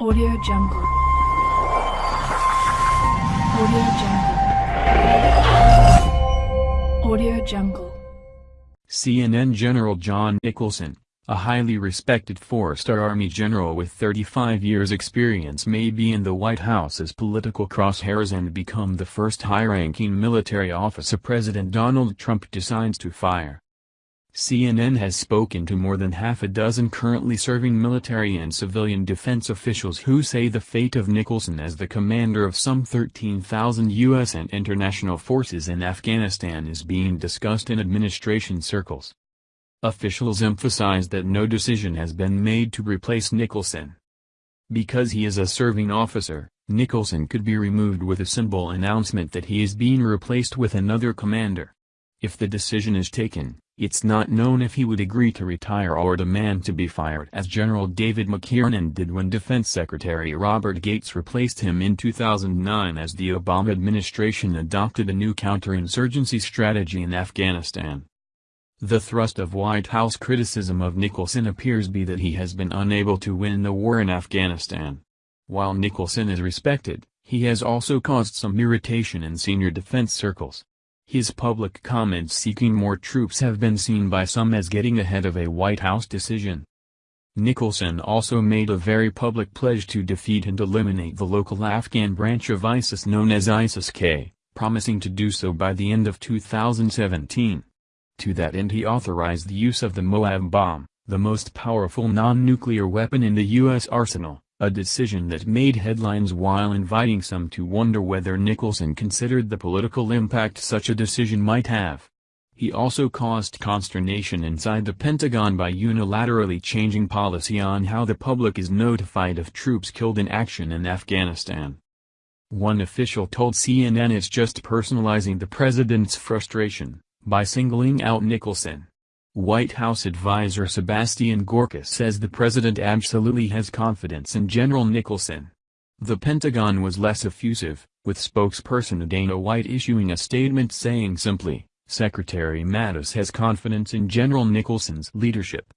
Audio Jungle. Audio Jungle. Audio Jungle. CNN General John Nicholson, a highly respected four-star Army general with 35 years experience may be in the White House as political crosshairs and become the first high-ranking military officer President Donald Trump decides to fire. CNN has spoken to more than half a dozen currently serving military and civilian defense officials who say the fate of Nicholson as the commander of some 13,000 U.S. and international forces in Afghanistan is being discussed in administration circles. Officials emphasize that no decision has been made to replace Nicholson. Because he is a serving officer, Nicholson could be removed with a simple announcement that he is being replaced with another commander. If the decision is taken, it's not known if he would agree to retire or demand to be fired as General David McKiernan did when Defense Secretary Robert Gates replaced him in 2009 as the Obama administration adopted a new counterinsurgency strategy in Afghanistan. The thrust of White House criticism of Nicholson appears be that he has been unable to win the war in Afghanistan. While Nicholson is respected, he has also caused some irritation in senior defense circles. His public comments seeking more troops have been seen by some as getting ahead of a White House decision. Nicholson also made a very public pledge to defeat and eliminate the local Afghan branch of ISIS known as ISIS-K, promising to do so by the end of 2017. To that end he authorized the use of the Moab bomb, the most powerful non-nuclear weapon in the U.S. arsenal a decision that made headlines while inviting some to wonder whether Nicholson considered the political impact such a decision might have. He also caused consternation inside the Pentagon by unilaterally changing policy on how the public is notified of troops killed in action in Afghanistan. One official told CNN it's just personalizing the president's frustration, by singling out Nicholson. White House advisor Sebastian Gorka says the president absolutely has confidence in General Nicholson. The Pentagon was less effusive, with spokesperson Dana White issuing a statement saying simply, Secretary Mattis has confidence in General Nicholson's leadership.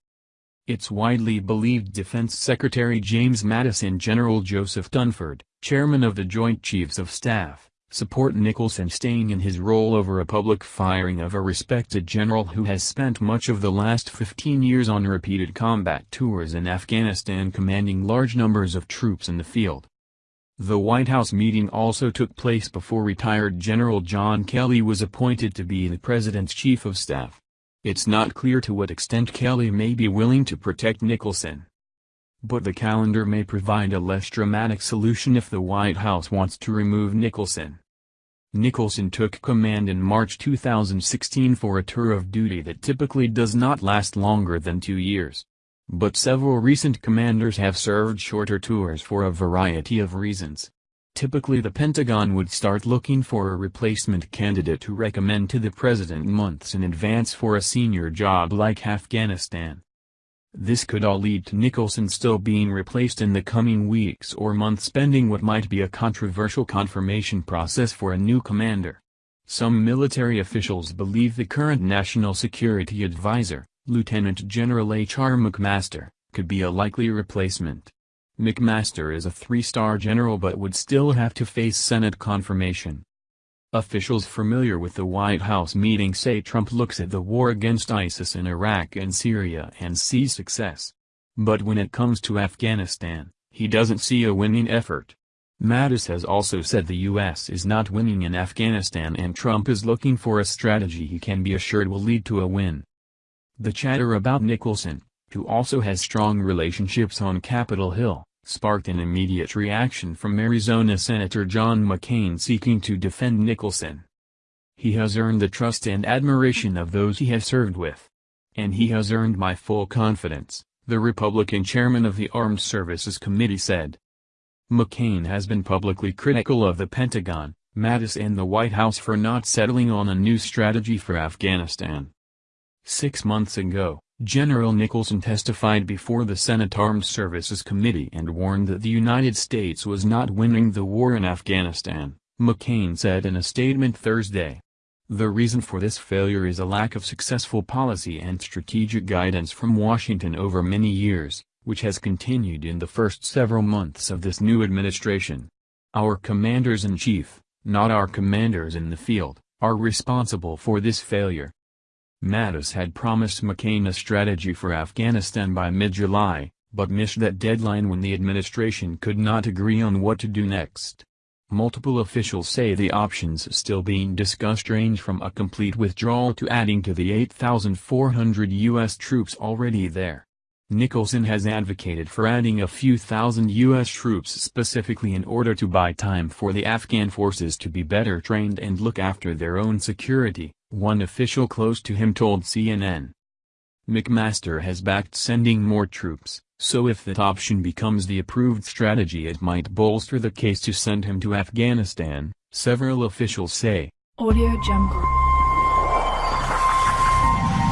It's widely believed Defense Secretary James Mattis and General Joseph Dunford, chairman of the Joint Chiefs of Staff, support Nicholson staying in his role over a public firing of a respected general who has spent much of the last 15 years on repeated combat tours in Afghanistan commanding large numbers of troops in the field. The White House meeting also took place before retired General John Kelly was appointed to be the president's chief of staff. It's not clear to what extent Kelly may be willing to protect Nicholson. But the calendar may provide a less dramatic solution if the White House wants to remove Nicholson. Nicholson took command in March 2016 for a tour of duty that typically does not last longer than two years. But several recent commanders have served shorter tours for a variety of reasons. Typically the Pentagon would start looking for a replacement candidate to recommend to the president months in advance for a senior job like Afghanistan. This could all lead to Nicholson still being replaced in the coming weeks or months pending what might be a controversial confirmation process for a new commander. Some military officials believe the current National Security Advisor, Lieutenant General H.R. McMaster, could be a likely replacement. McMaster is a three-star general but would still have to face Senate confirmation. Officials familiar with the White House meeting say Trump looks at the war against ISIS in Iraq and Syria and sees success. But when it comes to Afghanistan, he doesn't see a winning effort. Mattis has also said the U.S. is not winning in Afghanistan and Trump is looking for a strategy he can be assured will lead to a win. The chatter about Nicholson, who also has strong relationships on Capitol Hill, sparked an immediate reaction from Arizona Senator John McCain seeking to defend Nicholson. He has earned the trust and admiration of those he has served with. And he has earned my full confidence, the Republican chairman of the Armed Services Committee said. McCain has been publicly critical of the Pentagon, Mattis and the White House for not settling on a new strategy for Afghanistan. Six months ago, General Nicholson testified before the Senate Armed Services Committee and warned that the United States was not winning the war in Afghanistan, McCain said in a statement Thursday. The reason for this failure is a lack of successful policy and strategic guidance from Washington over many years, which has continued in the first several months of this new administration. Our commanders-in-chief, not our commanders in the field, are responsible for this failure. Mattis had promised McCain a strategy for Afghanistan by mid-July, but missed that deadline when the administration could not agree on what to do next. Multiple officials say the options still being discussed range from a complete withdrawal to adding to the 8,400 U.S. troops already there. Nicholson has advocated for adding a few thousand U.S. troops specifically in order to buy time for the Afghan forces to be better trained and look after their own security, one official close to him told CNN. McMaster has backed sending more troops, so if that option becomes the approved strategy it might bolster the case to send him to Afghanistan, several officials say. Audio Jungle.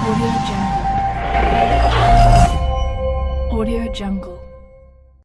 Audio Jungle. Audio Jungle.